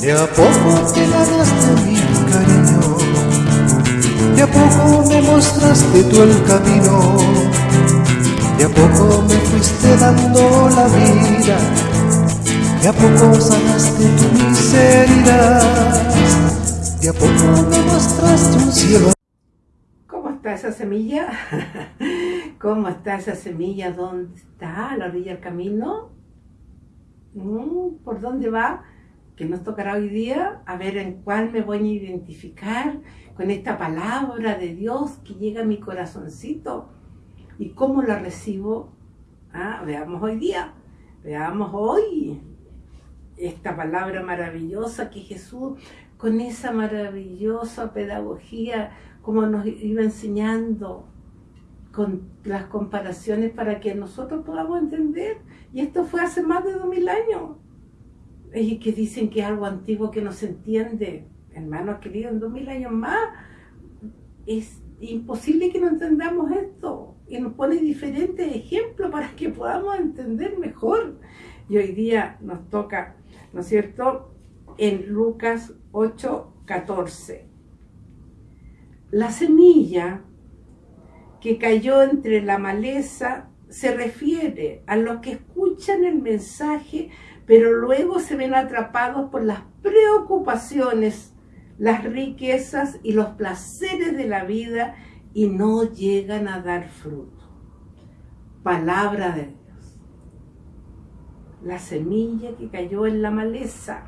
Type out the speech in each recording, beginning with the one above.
De a poco te ganaste mi cariño, de a poco me mostraste tú el camino, de a poco me fuiste dando la vida, de a poco sanaste tu miseria, de a poco me mostraste un cielo. ¿Cómo está esa semilla? ¿Cómo está esa semilla? ¿Dónde está? ¿A la orilla del camino? Mm, ¿Por dónde va? Que nos tocará hoy día, a ver en cuál me voy a identificar con esta palabra de Dios que llega a mi corazoncito y cómo la recibo. Ah, veamos hoy día, veamos hoy esta palabra maravillosa que Jesús, con esa maravillosa pedagogía, como nos iba enseñando, con las comparaciones para que nosotros podamos entender. Y esto fue hace más de dos mil años. Y que dicen que es algo antiguo que no se entiende. Hermanos queridos, en dos mil años más es imposible que no entendamos esto. Y nos pone diferentes ejemplos para que podamos entender mejor. Y hoy día nos toca, ¿no es cierto?, en Lucas 8, 14. La semilla que cayó entre la maleza se refiere a los que escuchan el mensaje, pero luego se ven atrapados por las preocupaciones, las riquezas y los placeres de la vida y no llegan a dar fruto. Palabra de Dios. La semilla que cayó en la maleza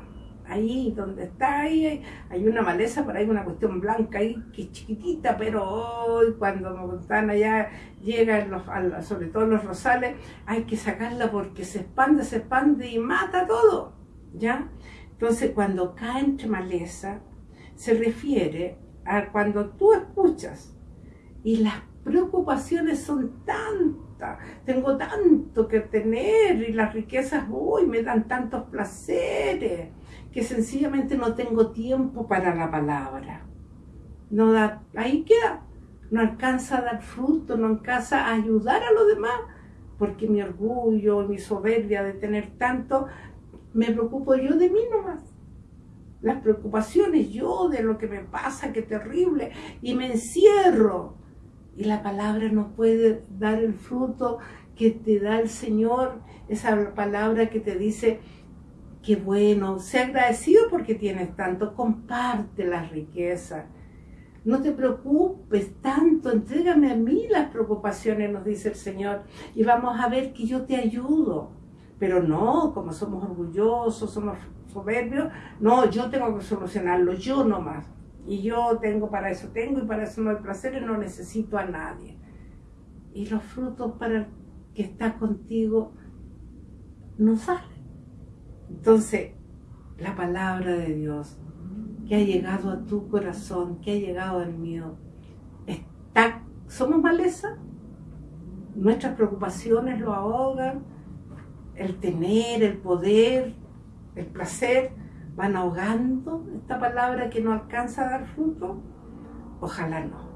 ahí donde está ahí, hay una maleza, por ahí una cuestión blanca ahí que es chiquitita, pero hoy cuando están allá, llegan los, sobre todo los rosales, hay que sacarla porque se expande, se expande y mata todo, ¿ya? Entonces cuando cae entre maleza, se refiere a cuando tú escuchas y las preocupaciones son tengo tanto que tener y las riquezas, uy, me dan tantos placeres que sencillamente no tengo tiempo para la palabra. No da, ahí queda, no alcanza a dar fruto, no alcanza a ayudar a los demás, porque mi orgullo, mi soberbia de tener tanto, me preocupo yo de mí nomás. Las preocupaciones yo de lo que me pasa, qué terrible, y me encierro. Y la palabra no puede dar el fruto que te da el Señor, esa palabra que te dice, Qué bueno, sé agradecido porque tienes tanto, comparte la riqueza. No te preocupes tanto, entrégame a mí las preocupaciones, nos dice el Señor, y vamos a ver que yo te ayudo. Pero no, como somos orgullosos, somos soberbios, no, yo tengo que solucionarlo, yo nomás. Y yo tengo para eso, tengo y para eso no hay placer y no necesito a nadie. Y los frutos para el que está contigo no salen. Entonces, la palabra de Dios que ha llegado a tu corazón, que ha llegado al mío, está, somos maleza, nuestras preocupaciones lo ahogan, el tener, el poder, el placer, van ahogando esta palabra que no alcanza a dar fruto. Ojalá no.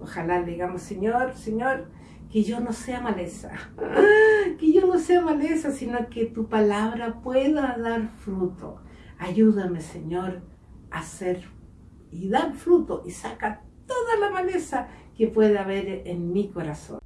Ojalá digamos, Señor, Señor, que yo no sea maleza, que yo no sea maleza, sino que tu palabra pueda dar fruto. Ayúdame, Señor, a hacer y dar fruto y saca toda la maleza que pueda haber en mi corazón.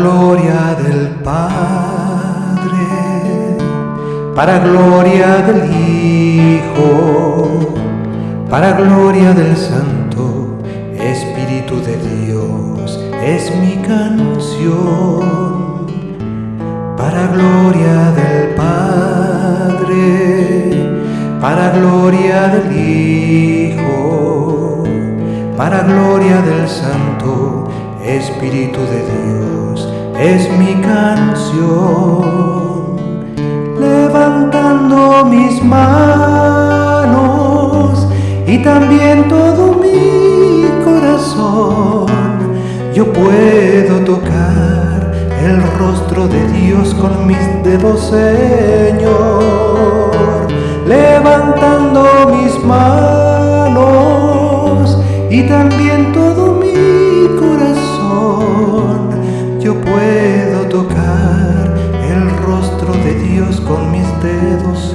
Gloria del Padre, para gloria del Hijo, para gloria del Santo Espíritu de Dios, es mi canción, para gloria del Padre, para gloria del Hijo, para gloria del Santo Espíritu de Dios es mi canción, levantando mis manos y también todo mi corazón, yo puedo tocar el rostro de Dios con mis dedos, Señor, levantando mis manos y también todo puedo tocar el rostro de Dios con mis dedos,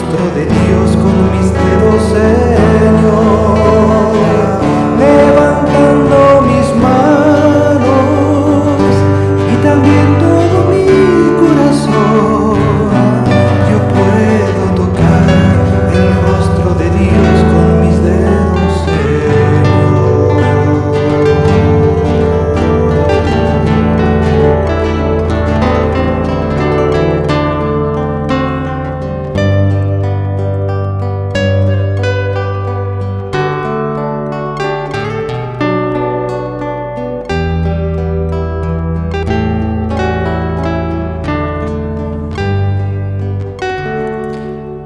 rostro de ti.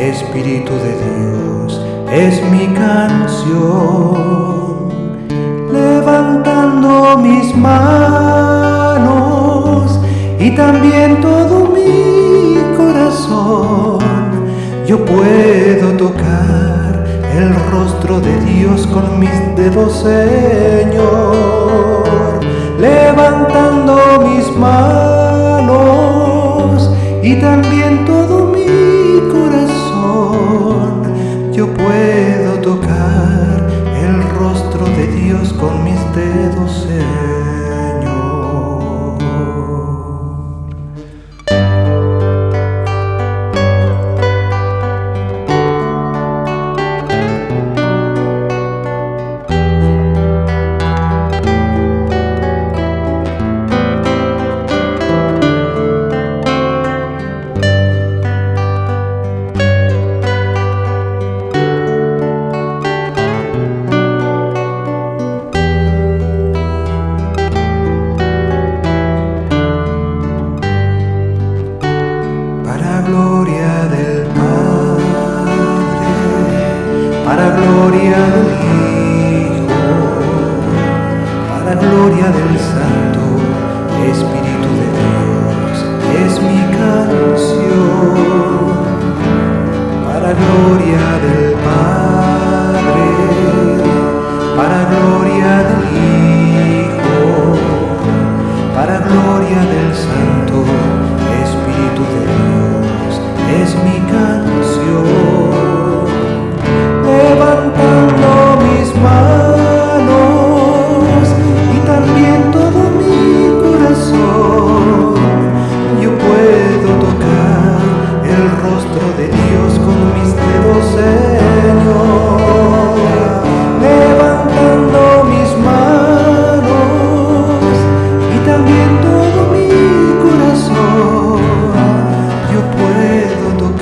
Espíritu de Dios, es mi canción, levantando mis manos y también todo mi corazón, yo puedo tocar el rostro de Dios con mis dedos, Señor, levantando mis manos y también todo yo puedo tocar el rostro de Dios con mis dedos. буду